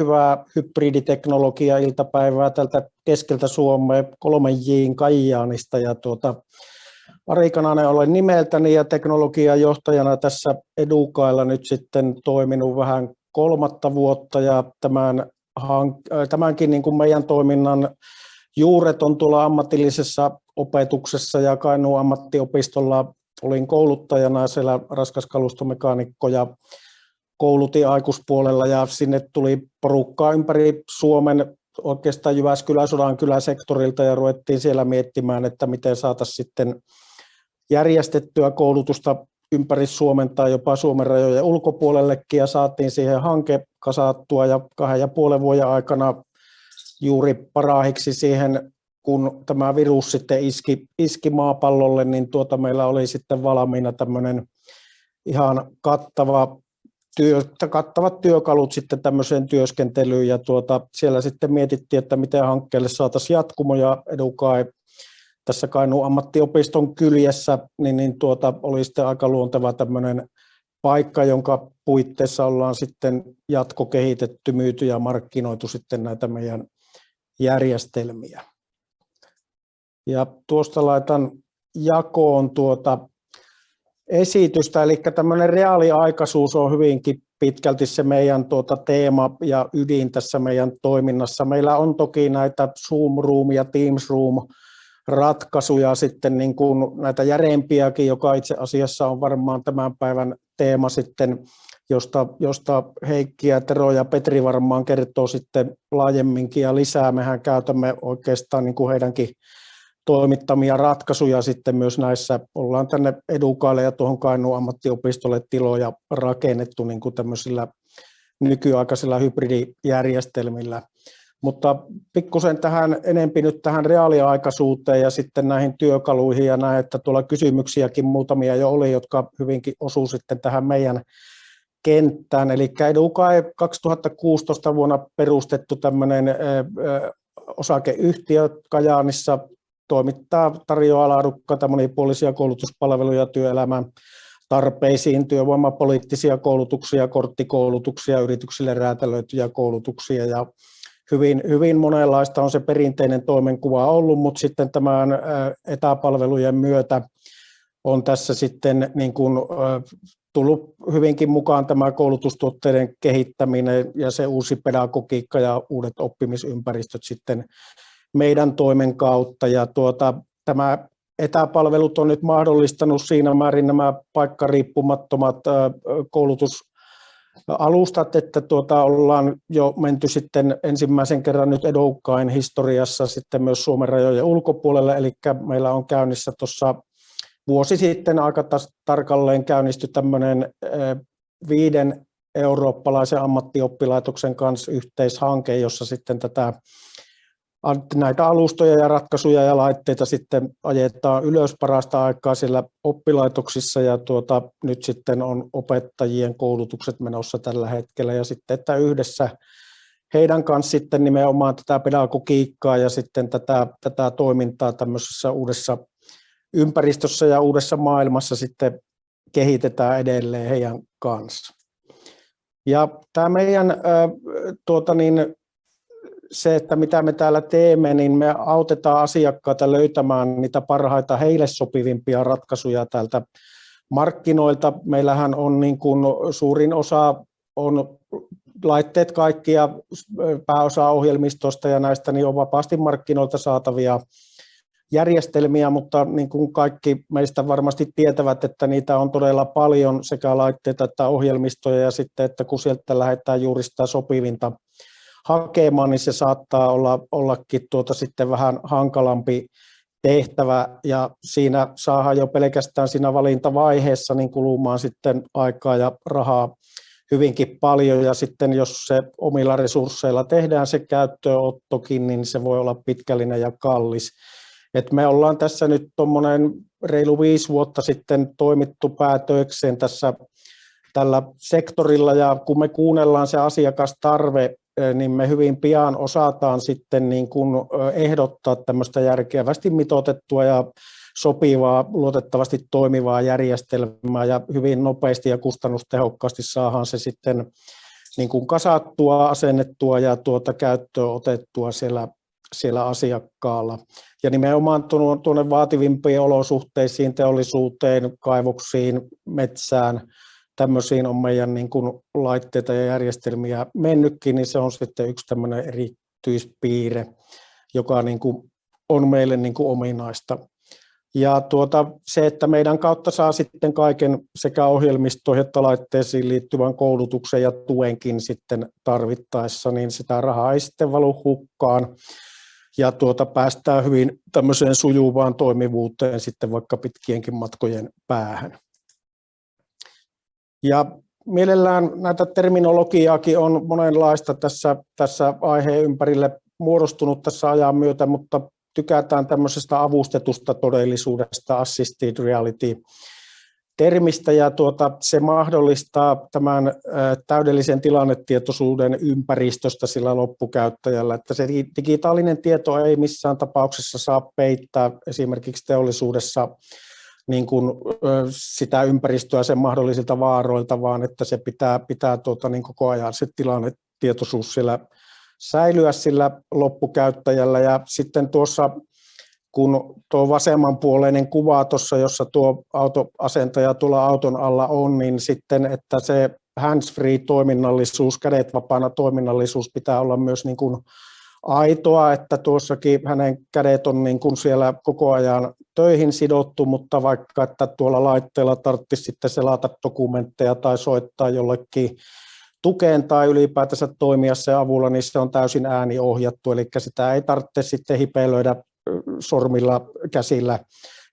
hyvää hybriditeknologia-iltapäivää tältä keskeltä Suomea 3Jin Kajaanista. Ja tuota, Ari Kananen olen nimeltäni ja teknologiajohtajana tässä Edukailla nyt sitten toiminut vähän kolmatta vuotta ja tämän, tämänkin niin kuin meidän toiminnan juuret on tuolla ammatillisessa opetuksessa ja Kainuun ammattiopistolla olin kouluttajana siellä raskaskalustomekaanikko ja koulutin aikuispuolella ja sinne tuli porukkaa ympäri Suomen oikeastaan Jyväskylän Sodankylän sektorilta ja ruvettiin siellä miettimään, että miten saataisiin sitten järjestettyä koulutusta ympäri Suomen tai jopa Suomen rajojen ulkopuolellekin ja saatiin siihen hanke kasattua ja kahden ja puolen vuoden aikana juuri parahiksi siihen, kun tämä virus sitten iski, iski maapallolle, niin tuota meillä oli sitten valmiina tämmöinen ihan kattava työ, kattavat työkalut sitten tämmöiseen työskentelyyn ja tuota, siellä sitten mietittiin, että miten hankkeelle saataisiin jatkumo ja Edukai tässä Kainuun ammattiopiston kyljessä, niin, niin tuota, oli sitten aika luonteva tämmöinen paikka, jonka puitteissa ollaan sitten jatkokehitetty, myyty ja markkinoitu sitten näitä meidän järjestelmiä. Ja tuosta laitan jakoon tuota esitystä, eli tämmöinen reaaliaikaisuus on hyvinkin pitkälti se meidän tuota teema ja ydin tässä meidän toiminnassa. Meillä on toki näitä Zoom Room ja Teams Room ratkaisuja sitten niin kuin näitä järeempiäkin, joka itse asiassa on varmaan tämän päivän teema sitten, josta, josta Heikki ja Tero ja Petri varmaan kertoo sitten laajemminkin ja lisää. Mehän käytämme oikeastaan niin kuin heidänkin toimittamia ratkaisuja sitten myös näissä. Ollaan tänne Edukaille ja tuohon Kainuun ammattiopistolle tiloja rakennettu niin kuin tämmöisillä nykyaikaisilla hybridijärjestelmillä. Mutta pikkusen tähän enempi nyt tähän reaaliaikaisuuteen ja sitten näihin työkaluihin ja näin, että tuolla kysymyksiäkin muutamia jo oli, jotka hyvinkin osuu sitten tähän meidän kenttään. Eli Edukai 2016 vuonna perustettu tämmöinen osakeyhtiö Kajaanissa toimittaa, tarjoaa laadukkaita monipuolisia koulutuspalveluja työelämän tarpeisiin, työvoimapoliittisia koulutuksia, korttikoulutuksia, yrityksille räätälöityjä koulutuksia ja hyvin, hyvin monenlaista on se perinteinen toimenkuva ollut, mutta sitten tämän etäpalvelujen myötä on tässä sitten niin kuin, tullut hyvinkin mukaan tämä koulutustuotteiden kehittäminen ja se uusi pedagogiikka ja uudet oppimisympäristöt sitten meidän toimen kautta. Ja tuota, tämä etäpalvelut on nyt mahdollistanut siinä määrin nämä paikkariippumattomat koulutusalustat, että tuota, ollaan jo menty sitten ensimmäisen kerran nyt Edukkain historiassa sitten myös Suomen rajojen ulkopuolelle, eli meillä on käynnissä tuossa vuosi sitten aika tarkalleen käynnistyi tämmöinen viiden eurooppalaisen ammattioppilaitoksen kanssa yhteishanke, jossa sitten tätä näitä alustoja ja ratkaisuja ja laitteita sitten ajetaan ylös parasta aikaa siellä oppilaitoksissa ja tuota, nyt sitten on opettajien koulutukset menossa tällä hetkellä ja sitten, että yhdessä heidän kanssa sitten nimenomaan tätä pedagogiikkaa ja sitten tätä, tätä toimintaa tämmöisessä uudessa ympäristössä ja uudessa maailmassa sitten kehitetään edelleen heidän kanssa. Ja tämä meidän tuota niin, se, että mitä me täällä teemme, niin me autetaan asiakkaita löytämään niitä parhaita heille sopivimpia ratkaisuja täältä markkinoilta. Meillähän on niin kuin suurin osa on laitteet kaikki ja pääosa ohjelmistosta ja näistä niin on vapaasti markkinoilta saatavia järjestelmiä, mutta niin kuin kaikki meistä varmasti tietävät, että niitä on todella paljon sekä laitteita että ohjelmistoja ja sitten, että kun sieltä lähdetään juuri sitä sopivinta hakemaan, niin se saattaa olla, ollakin tuota sitten vähän hankalampi tehtävä. Ja siinä saadaan jo pelkästään siinä valintavaiheessa niin kulumaan sitten aikaa ja rahaa hyvinkin paljon. Ja sitten jos se omilla resursseilla tehdään se käyttöönottokin, niin se voi olla pitkällinen ja kallis. Et me ollaan tässä nyt tuommoinen reilu viisi vuotta sitten toimittu päätökseen tässä tällä sektorilla. Ja kun me kuunnellaan se asiakastarve niin me hyvin pian osataan sitten niin kuin ehdottaa tämmöistä järkevästi mitoitettua ja sopivaa, luotettavasti toimivaa järjestelmää ja hyvin nopeasti ja kustannustehokkaasti saadaan se sitten niin kuin kasattua, asennettua ja tuota käyttöön otettua siellä, siellä asiakkaalla. Ja nimenomaan tuonne vaativimpiin olosuhteisiin, teollisuuteen, kaivoksiin, metsään, tämmöisiin on meidän niin kuin laitteita ja järjestelmiä mennytkin, niin se on sitten yksi tämmöinen erityispiirre, joka niin kuin on meille niin kuin ominaista. Ja tuota, se, että meidän kautta saa sitten kaiken sekä ohjelmistoihin että laitteisiin liittyvän koulutuksen ja tuenkin sitten tarvittaessa, niin sitä rahaa ei sitten valu hukkaan. Ja tuota, päästään hyvin tämmöiseen sujuvaan toimivuuteen sitten vaikka pitkienkin matkojen päähän. Ja mielellään näitä terminologiaakin on monenlaista tässä, tässä aiheen ympärille muodostunut tässä ajan myötä, mutta tykätään tämmöisestä avustetusta todellisuudesta, assisted reality, termistä. Ja tuota, se mahdollistaa tämän täydellisen tilannetietoisuuden ympäristöstä sillä loppukäyttäjällä, että se digitaalinen tieto ei missään tapauksessa saa peittää esimerkiksi teollisuudessa niin kuin, sitä ympäristöä sen mahdollisilta vaaroilta, vaan että se pitää, pitää tuota, niin koko ajan se tilannetietoisuus siellä säilyä sillä loppukäyttäjällä. Ja sitten tuossa, kun tuo vasemmanpuoleinen kuva tuossa, jossa tuo autoasentaja tuolla auton alla on, niin sitten, että se hands-free toiminnallisuus, kädet vapaana toiminnallisuus pitää olla myös niin kuin aitoa, että tuossakin hänen kädet on niin kuin siellä koko ajan töihin sidottu, mutta vaikka että tuolla laitteella tarvitsisi sitten selata dokumentteja tai soittaa jollekin tukeen tai ylipäätänsä toimia se avulla, niin se on täysin ääniohjattu, eli sitä ei tarvitse sitten hipeilöidä sormilla, käsillä,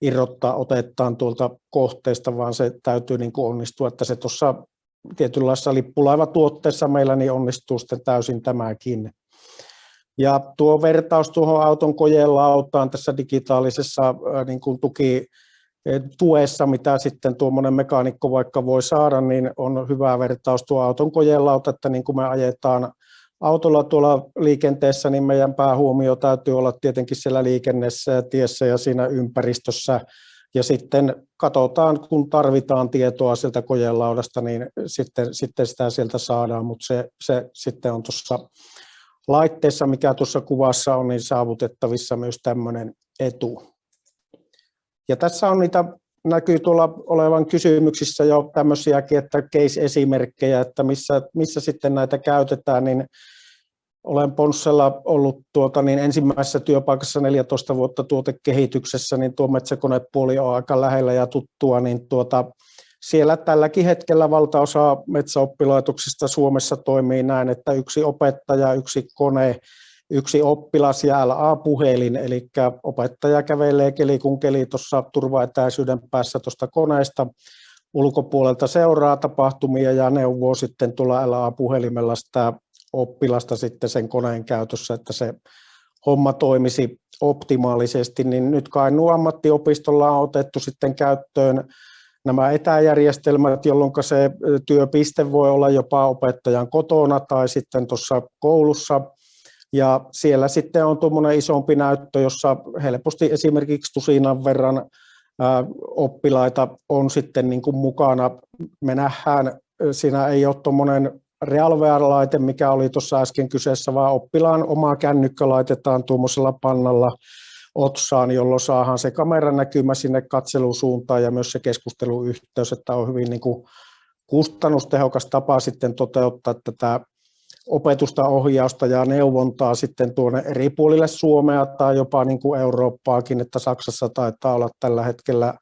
irrottaa otettaan tuolta kohteesta, vaan se täytyy niin kuin onnistua, että se tuossa tietynlaisessa lippulaivatuotteessa meillä niin onnistuu sitten täysin tämäkin. Ja tuo vertaus tuohon auton kojelautaan tässä digitaalisessa niin kuin tuki tuessa, mitä sitten tuommoinen mekaanikko vaikka voi saada, niin on hyvä vertaus tuo auton kojelauta, että niin kuin me ajetaan autolla tuolla liikenteessä, niin meidän päähuomio täytyy olla tietenkin siellä liikenneessä ja tiessä ja siinä ympäristössä. Ja sitten katsotaan, kun tarvitaan tietoa sieltä kojelaudasta, niin sitten, sitten sitä sieltä saadaan, mutta se, se sitten on tuossa laitteessa, mikä tuossa kuvassa on, niin saavutettavissa myös tämmöinen etu. Ja tässä on niitä, näkyy tuolla olevan kysymyksissä jo tämmöisiäkin, että case-esimerkkejä, että missä, missä sitten näitä käytetään, niin olen Ponssella ollut tuota, niin ensimmäisessä työpaikassa 14 vuotta tuotekehityksessä, niin tuo metsäkonepuoli on aika lähellä ja tuttua, niin tuota, siellä tälläkin hetkellä valtaosa metsäoppilaitoksista Suomessa toimii näin, että yksi opettaja, yksi kone, yksi oppilas ja LA-puhelin, eli opettaja kävelee keli kun keli tuossa turvaetäisyyden päässä tuosta koneesta, ulkopuolelta seuraa tapahtumia ja neuvoo sitten tulla LA-puhelimella sitä oppilasta sitten sen koneen käytössä, että se homma toimisi optimaalisesti, niin nyt Kainuun ammattiopistolla on otettu sitten käyttöön nämä etäjärjestelmät, jolloin se työpiste voi olla jopa opettajan kotona tai sitten tuossa koulussa. Ja siellä sitten on tuommoinen isompi näyttö, jossa helposti esimerkiksi tusinan verran oppilaita on sitten niin kuin mukana. Me nähdään, siinä ei ole tuommoinen realwear-laite, mikä oli tuossa äsken kyseessä, vaan oppilaan oma kännykkä laitetaan tuommoisella pannalla otsaan, jolloin saadaan se kameran näkymä sinne katselusuuntaan ja myös se keskusteluyhteys, että on hyvin niin kuin kustannustehokas tapa sitten toteuttaa tätä opetusta, ohjausta ja neuvontaa sitten tuonne eri puolille Suomea tai jopa niin kuin Eurooppaakin, että Saksassa taitaa olla tällä hetkellä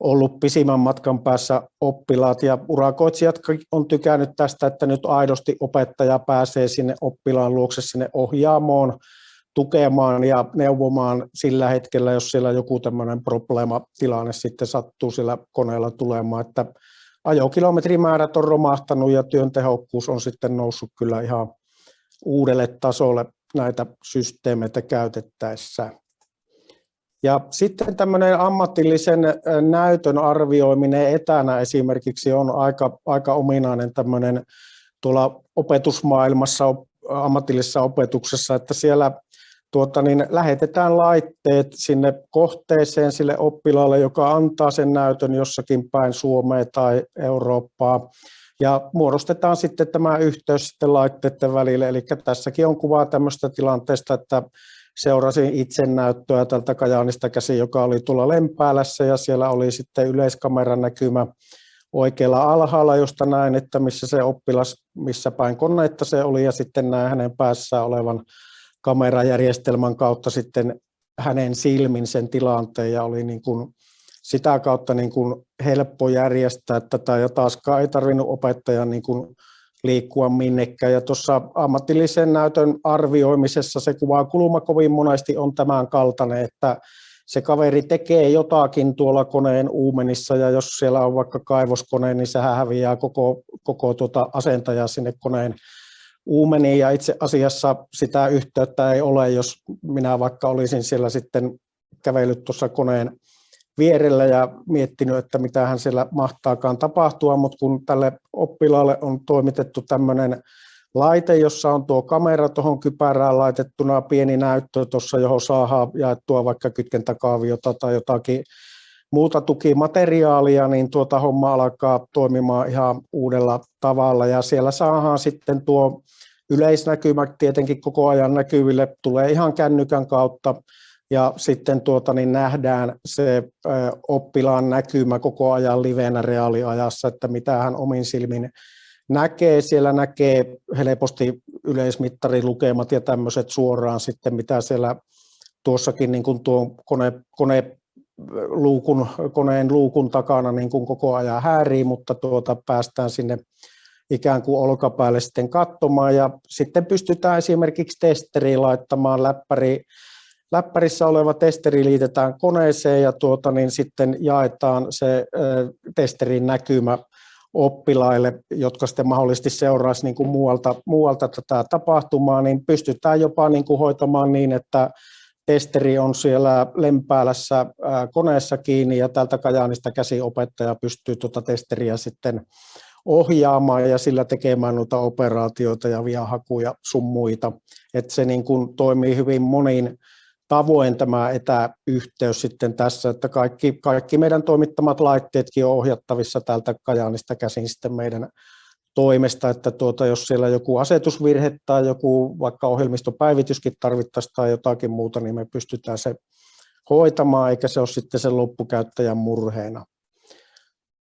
ollut pisimmän matkan päässä oppilaat. Ja urakoitsijat on tykännyt tästä, että nyt aidosti opettaja pääsee sinne oppilaan luokse sinne ohjaamoon tukemaan ja neuvomaan sillä hetkellä, jos siellä joku tämmöinen probleematilanne sitten sattuu sillä koneella tulemaan, että ajokilometrimäärät on romahtanut ja työn tehokkuus on sitten noussut kyllä ihan uudelle tasolle näitä systeemeitä käytettäessä. Ja sitten tämmöinen ammatillisen näytön arvioiminen etänä esimerkiksi on aika, aika ominainen tämmöinen tuolla opetusmaailmassa, ammatillisessa opetuksessa, että siellä tuota, niin lähetetään laitteet sinne kohteeseen sille oppilaalle, joka antaa sen näytön jossakin päin Suomea tai Eurooppaa. ja muodostetaan sitten tämä yhteys sitten laitteiden välille. Eli tässäkin on kuvaa tämmöistä tilanteesta, että seurasin itse näyttöä tältä Kajaanista käsi, joka oli tuolla Lempäälässä ja siellä oli sitten yleiskameran näkymä oikealla alhaalla, josta näin, että missä se oppilas, missä päin koneetta se oli ja sitten näin hänen päässään olevan kamerajärjestelmän kautta sitten hänen silmin sen tilanteen ja oli niin kuin sitä kautta niin kuin helppo järjestää tätä ja taaskaan ei tarvinnut opettajan niin kuin liikkua minnekään. Ja tuossa ammatillisen näytön arvioimisessa se kulma kovin monesti on tämän kaltainen, että se kaveri tekee jotakin tuolla koneen uumenissa ja jos siellä on vaikka kaivoskone, niin sehän häviää koko, koko tuota asentaja sinne koneen uumeniin ja itse asiassa sitä yhteyttä ei ole, jos minä vaikka olisin siellä sitten kävellyt tuossa koneen vierellä ja miettinyt, että mitä hän siellä mahtaakaan tapahtua, mutta kun tälle oppilaalle on toimitettu tämmöinen laite, jossa on tuo kamera tuohon kypärään laitettuna, pieni näyttö tuossa, johon saadaan jaettua vaikka kytkentäkaaviota tai jotakin muuta tukimateriaalia, niin tuota homma alkaa toimimaan ihan uudella tavalla ja siellä saadaan sitten tuo yleisnäkymä tietenkin koko ajan näkyville, tulee ihan kännykän kautta ja sitten tuota, niin nähdään se oppilaan näkymä koko ajan livenä reaaliajassa, että mitä hän omin silmin näkee. Siellä näkee helposti yleismittarilukemat ja tämmöiset suoraan sitten, mitä siellä tuossakin niin kuin tuo kone, kone luukun, koneen luukun takana niin kuin koko ajan häärii, mutta tuota, päästään sinne ikään kuin olkapäälle sitten katsomaan. Ja sitten pystytään esimerkiksi testeriin laittamaan läppäri. Läppärissä oleva testeri liitetään koneeseen ja tuota, niin sitten jaetaan se testerin näkymä oppilaille, jotka sitten mahdollisesti seuraisivat niin kuin muualta, muualta tätä tapahtumaa, niin pystytään jopa niin kuin hoitamaan niin, että testeri on siellä lempäälässä koneessa kiinni ja tältä Kajaanista käsiopettaja pystyy tuota testeriä sitten ohjaamaan ja sillä tekemään noita operaatioita ja viahakuja sun muita. Että se niin kuin toimii hyvin monin tavoin tämä etäyhteys sitten tässä, että kaikki, kaikki meidän toimittamat laitteetkin on ohjattavissa täältä Kajaanista käsin sitten meidän toimesta, että tuota, jos siellä joku asetusvirhe tai joku vaikka ohjelmistopäivityskin tarvittaisiin tai jotakin muuta, niin me pystytään se hoitamaan, eikä se ole sitten sen loppukäyttäjän murheena.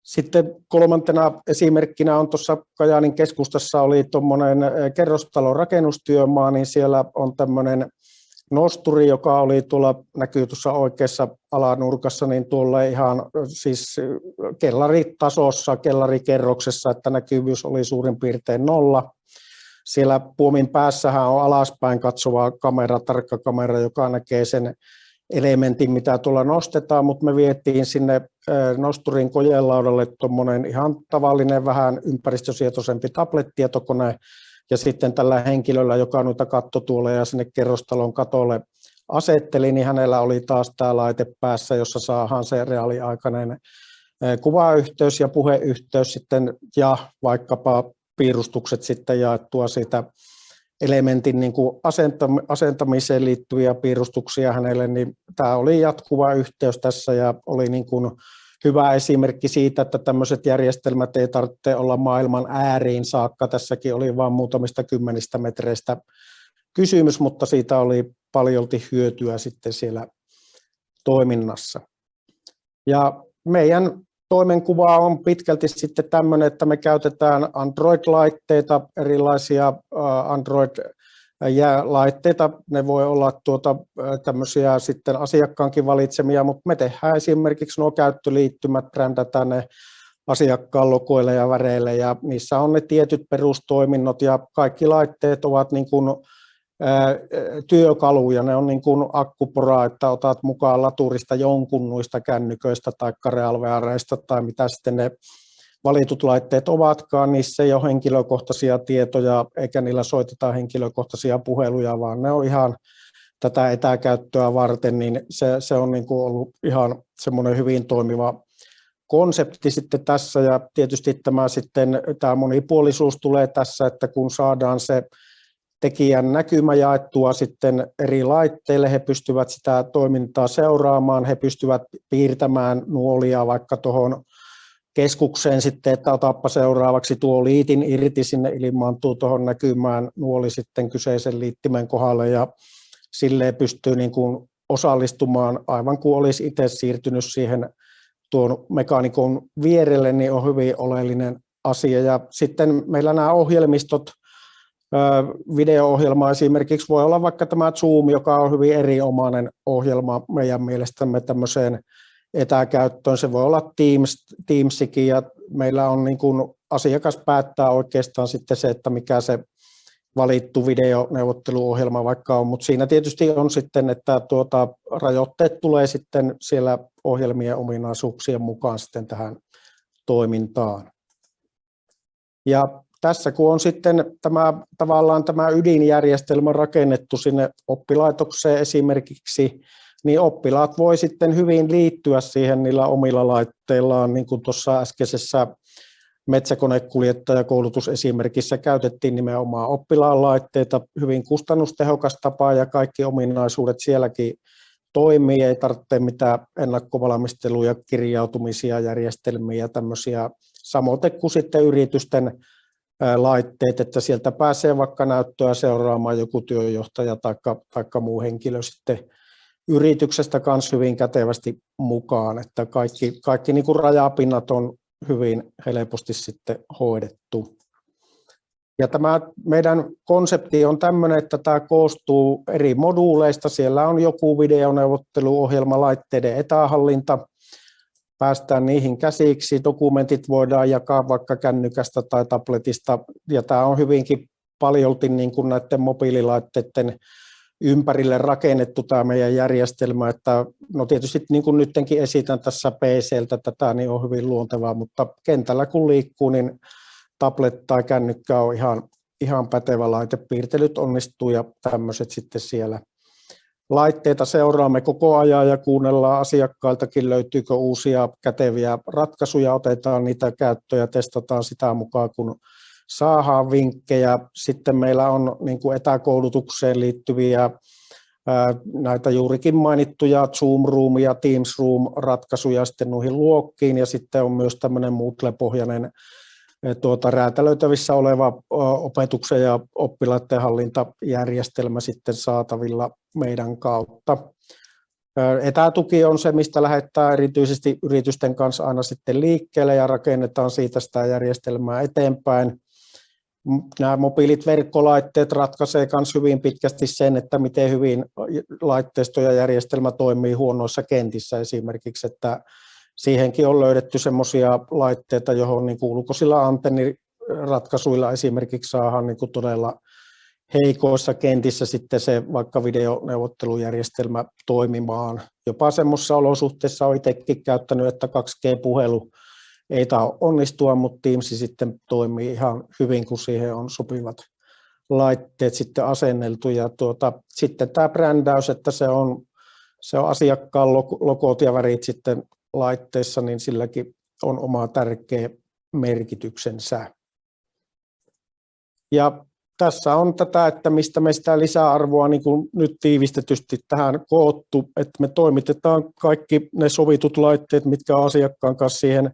Sitten kolmantena esimerkkinä on tuossa Kajaanin keskustassa oli tuommoinen kerrostalon rakennustyömaa, niin siellä on tämmöinen nosturi, joka oli tuolla, näkyy tuossa oikeassa alanurkassa, niin tuolla ihan siis kellaritasossa, kellarikerroksessa, että näkyvyys oli suurin piirtein nolla. Siellä puomin päässähän on alaspäin katsova kamera, tarkka kamera, joka näkee sen elementin, mitä tuolla nostetaan, mutta me vietiin sinne nosturin kojelaudalle tuommoinen ihan tavallinen, vähän ympäristösietoisempi tablet-tietokone, ja sitten tällä henkilöllä, joka noita kattotuoleja ja sinne kerrostalon katolle asetteli, niin hänellä oli taas tämä laite päässä, jossa saadaan se reaaliaikainen kuvayhteys ja puheyhteys sitten ja vaikkapa piirustukset sitten jaettua siitä elementin niin kuin asentamiseen liittyviä piirustuksia hänelle, niin tämä oli jatkuva yhteys tässä ja oli niin kuin hyvä esimerkki siitä, että tämmöiset järjestelmät ei tarvitse olla maailman ääriin saakka. Tässäkin oli vain muutamista kymmenistä metreistä kysymys, mutta siitä oli paljolti hyötyä sitten siellä toiminnassa. Ja meidän toimenkuva on pitkälti sitten tämmöinen, että me käytetään Android-laitteita, erilaisia Android laitteita, ne voi olla tuota, tämmöisiä sitten asiakkaankin valitsemia, mutta me tehdään esimerkiksi nuo käyttöliittymät, brändätään ne asiakkaan logoille ja väreille ja niissä on ne tietyt perustoiminnot ja kaikki laitteet ovat niin kuin, työkaluja, ne on niin kuin akkupora, että otat mukaan laturista jonkun noista kännyköistä tai realveareista tai mitä sitten ne valitut laitteet ovatkaan, niissä ei ole henkilökohtaisia tietoja eikä niillä soiteta henkilökohtaisia puheluja, vaan ne on ihan tätä etäkäyttöä varten, niin se, se on niin kuin ollut ihan semmoinen hyvin toimiva konsepti sitten tässä. Ja tietysti tämä sitten tämä monipuolisuus tulee tässä, että kun saadaan se tekijän näkymä jaettua sitten eri laitteille, he pystyvät sitä toimintaa seuraamaan, he pystyvät piirtämään nuolia vaikka tuohon keskukseen sitten, että otappa seuraavaksi tuo liitin irti sinne ilmaantuu tuohon näkymään nuoli sitten kyseisen liittimen kohdalle ja silleen pystyy niin kuin osallistumaan aivan kuin olisi itse siirtynyt siihen tuon mekaanikon vierelle, niin on hyvin oleellinen asia. Ja sitten meillä nämä ohjelmistot, video-ohjelma esimerkiksi voi olla vaikka tämä Zoom, joka on hyvin erinomainen ohjelma meidän mielestämme tämmöiseen etäkäyttöön. Se voi olla Teams, Teamsikin ja meillä on niin kuin asiakas päättää oikeastaan sitten se, että mikä se valittu videoneuvotteluohjelma vaikka on, mutta siinä tietysti on sitten, että tuota, rajoitteet tulee sitten siellä ohjelmien ominaisuuksien mukaan sitten tähän toimintaan. Ja tässä kun on sitten tämä, tavallaan tämä ydinjärjestelmä rakennettu sinne oppilaitokseen esimerkiksi, niin oppilaat voi sitten hyvin liittyä siihen niillä omilla laitteillaan, niin kuin tuossa äskeisessä metsäkonekuljettajakoulutusesimerkissä käytettiin nimenomaan oppilaan laitteita, hyvin kustannustehokas tapa ja kaikki ominaisuudet sielläkin toimii, ei tarvitse mitään ennakkovalmisteluja, kirjautumisia, järjestelmiä ja tämmöisiä, samoin kuin sitten yritysten laitteet, että sieltä pääsee vaikka näyttöä seuraamaan joku työjohtaja tai muu henkilö sitten yrityksestä kanssa hyvin kätevästi mukaan, että kaikki, kaikki niin kuin rajapinnat on hyvin helposti sitten hoidettu. Ja tämä meidän konsepti on tämmöinen, että tämä koostuu eri moduuleista. Siellä on joku videoneuvotteluohjelma, laitteiden etähallinta, päästään niihin käsiksi. Dokumentit voidaan jakaa vaikka kännykästä tai tabletista, ja tämä on hyvinkin paljolti niin kuin näiden mobiililaitteiden ympärille rakennettu tämä meidän järjestelmä, että no tietysti niin kuin nytkin esitän tässä PCltä tätä, niin on hyvin luontevaa, mutta kentällä kun liikkuu, niin tablet tai kännykkä on ihan, ihan pätevä laite, piirtelyt onnistuu ja tämmöiset sitten siellä. Laitteita seuraamme koko ajan ja kuunnellaan asiakkailtakin, löytyykö uusia käteviä ratkaisuja, otetaan niitä käyttöön ja testataan sitä mukaan, kun saadaan vinkkejä. Sitten meillä on niin kuin etäkoulutukseen liittyviä näitä juurikin mainittuja Zoom Room ja Teams Room ratkaisuja sitten noihin luokkiin ja sitten on myös tämmöinen Moodle-pohjainen tuota, räätälöitävissä oleva opetuksen ja oppilaiden hallintajärjestelmä sitten saatavilla meidän kautta. Etätuki on se, mistä lähettää erityisesti yritysten kanssa aina sitten liikkeelle ja rakennetaan siitä sitä järjestelmää eteenpäin nämä mobiilit verkkolaitteet ratkaisee myös hyvin pitkästi sen, että miten hyvin laitteisto ja järjestelmä toimii huonoissa kentissä esimerkiksi, että siihenkin on löydetty semmoisia laitteita, johon niin ulkoisilla antenniratkaisuilla esimerkiksi saadaan niin kuin todella heikoissa kentissä sitten se vaikka videoneuvottelujärjestelmä toimimaan. Jopa semmoisissa olosuhteissa olen itsekin käyttänyt, että 2G-puhelu ei tämä onnistua, mutta Teams sitten toimii ihan hyvin, kun siihen on sopivat laitteet sitten asenneltu. Ja tuota, sitten tämä brändäys, että se on, se on asiakkaan logot ja värit sitten laitteissa, niin silläkin on oma tärkeä merkityksensä. Ja tässä on tätä, että mistä me sitä lisäarvoa niin kuin nyt tiivistetysti tähän koottu, että me toimitetaan kaikki ne sovitut laitteet, mitkä on asiakkaan kanssa siihen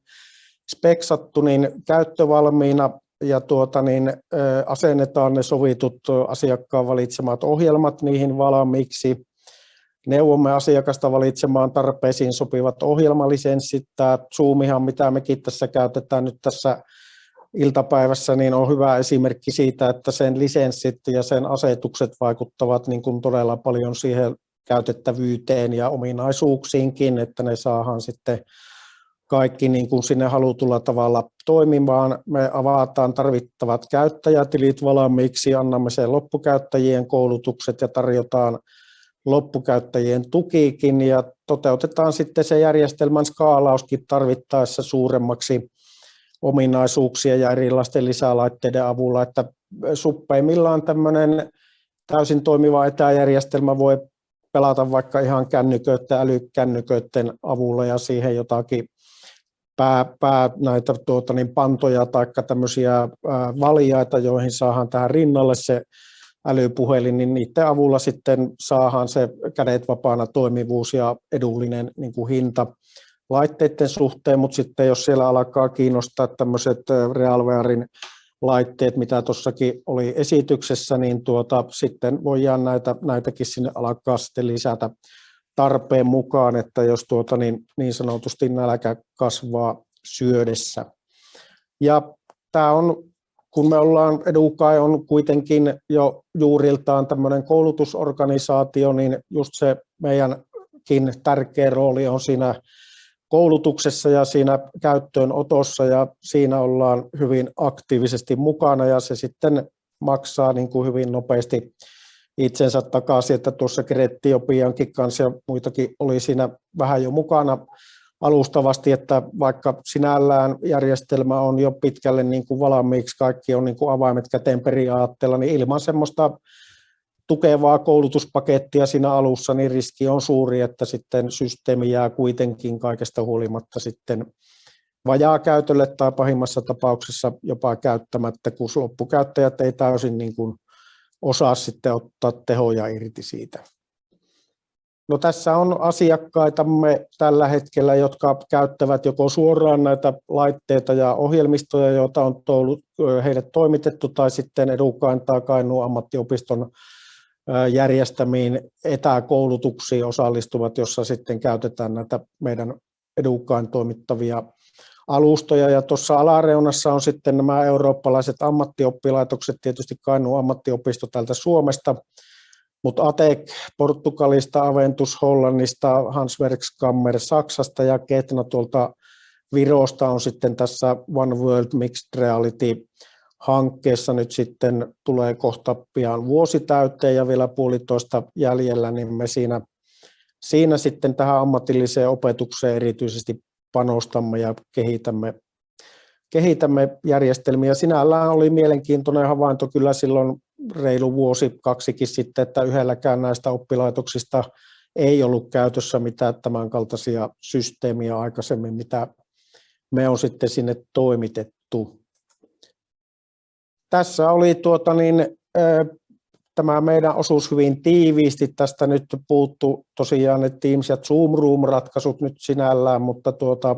speksattu niin käyttövalmiina ja tuota, niin, asennetaan ne sovitut asiakkaan valitsemat ohjelmat niihin valmiiksi. Neuvomme asiakasta valitsemaan tarpeisiin sopivat ohjelmalisenssit. Tämä Zoomihan, mitä mekin tässä käytetään nyt tässä iltapäivässä, niin on hyvä esimerkki siitä, että sen lisenssit ja sen asetukset vaikuttavat niin kuin todella paljon siihen käytettävyyteen ja ominaisuuksiinkin, että ne saadaan sitten kaikki niin kuin sinne halutulla tavalla toimimaan. Me avataan tarvittavat käyttäjätilit valmiiksi, annamme sen loppukäyttäjien koulutukset ja tarjotaan loppukäyttäjien tukikin ja toteutetaan sitten se järjestelmän skaalauskin tarvittaessa suuremmaksi ominaisuuksia ja erilaisten lisälaitteiden avulla, että suppeimmillaan tämmöinen täysin toimiva etäjärjestelmä voi pelata vaikka ihan kännyköiden, älykännyköiden avulla ja siihen jotakin pää, pää näitä tuota, niin pantoja tai tämmöisiä valjaita, joihin saadaan tähän rinnalle se älypuhelin, niin niiden avulla sitten saadaan se kädet vapaana toimivuus ja edullinen niin kuin hinta laitteiden suhteen, mutta sitten jos siellä alkaa kiinnostaa tämmöiset Realwarein laitteet, mitä tuossakin oli esityksessä, niin tuota, sitten voidaan näitä, näitäkin sinne alkaa sitten lisätä tarpeen mukaan, että jos tuota, niin, niin sanotusti nälkä kasvaa syödessä. Ja tämä on, kun me ollaan, Edukai on kuitenkin jo juuriltaan tämmöinen koulutusorganisaatio, niin just se meidänkin tärkeä rooli on siinä koulutuksessa ja siinä käyttöönotossa ja siinä ollaan hyvin aktiivisesti mukana ja se sitten maksaa niin kuin hyvin nopeasti itsensä takaisin, että tuossa Krettiopiankin kanssa ja muitakin oli siinä vähän jo mukana alustavasti, että vaikka sinällään järjestelmä on jo pitkälle niin kuin valmiiksi, kaikki on niin kuin avaimet käteen periaatteella, niin ilman semmoista tukevaa koulutuspakettia siinä alussa, niin riski on suuri, että sitten systeemi jää kuitenkin kaikesta huolimatta sitten vajaa käytölle tai pahimmassa tapauksessa jopa käyttämättä, kun loppukäyttäjät ei täysin niin kuin osaa sitten ottaa tehoja irti siitä. No tässä on asiakkaitamme tällä hetkellä, jotka käyttävät joko suoraan näitä laitteita ja ohjelmistoja, joita on heille toimitettu, tai sitten Edukain tai Kainuun ammattiopiston järjestämiin etäkoulutuksiin osallistuvat, jossa sitten käytetään näitä meidän Edukain toimittavia alustoja. Ja tuossa alareunassa on sitten nämä eurooppalaiset ammattioppilaitokset, tietysti Kainuun ammattiopisto täältä Suomesta, mutta ATEC Portugalista, Aventus Hollannista, Hanswerkskammer Saksasta ja Ketna tuolta Virosta on sitten tässä One World Mixed Reality hankkeessa nyt sitten tulee kohta pian vuosi täyteen ja vielä puolitoista jäljellä, niin me siinä, siinä sitten tähän ammatilliseen opetukseen erityisesti panostamme ja kehitämme, kehitämme järjestelmiä. Sinällään oli mielenkiintoinen havainto kyllä silloin reilu vuosi, kaksikin sitten, että yhdelläkään näistä oppilaitoksista ei ollut käytössä mitään tämän kaltaisia systeemiä aikaisemmin, mitä me on sitten sinne toimitettu. Tässä oli tuota niin, tämä meidän osuus hyvin tiiviisti. Tästä nyt puuttu tosiaan ne Teams ja Zoom Room-ratkaisut nyt sinällään, mutta tuota,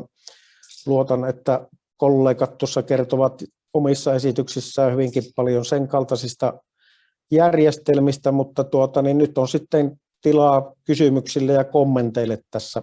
luotan, että kollegat tuossa kertovat omissa esityksissään hyvinkin paljon sen kaltaisista järjestelmistä, mutta tuota, niin nyt on sitten tilaa kysymyksille ja kommenteille tässä